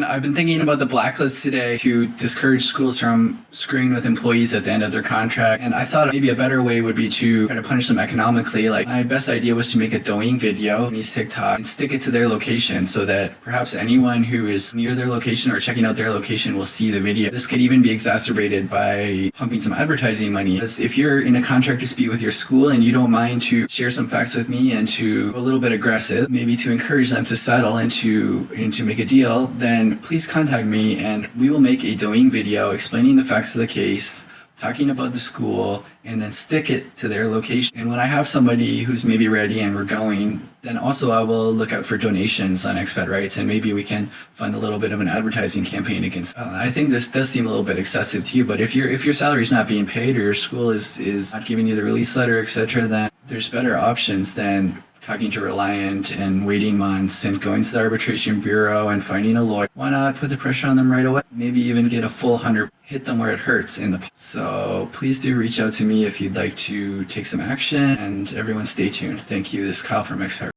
I've been thinking about the blacklist today to discourage schools from screwing with employees at the end of their contract. And I thought maybe a better way would be to try to punish them economically. Like my best idea was to make a Douyin video on these TikTok and stick it to their location so that perhaps anyone who is near their location or checking out their location will see the video. This could even be exacerbated by pumping some advertising money. Because if you're in a contract dispute with your school and you don't mind to share some facts with me and to a little bit aggressive, maybe to encourage them to settle and to, and to make a deal, then please contact me and we will make a Douyin video explaining the facts of the case, talking about the school, and then stick it to their location. And when I have somebody who's maybe ready and we're going, then also I will look out for donations on expat rights and maybe we can fund a little bit of an advertising campaign against. Uh, I think this does seem a little bit excessive to you, but if your if your salary is not being paid or your school is is not giving you the release letter, etc., then there's better options than talking to Reliant and waiting months and going to the arbitration bureau and finding a lawyer. Why not put the pressure on them right away? Maybe even get a full hundred, hit them where it hurts in the. So please do reach out to me if you'd like to take some action and everyone stay tuned. Thank you. This is Kyle from Expat.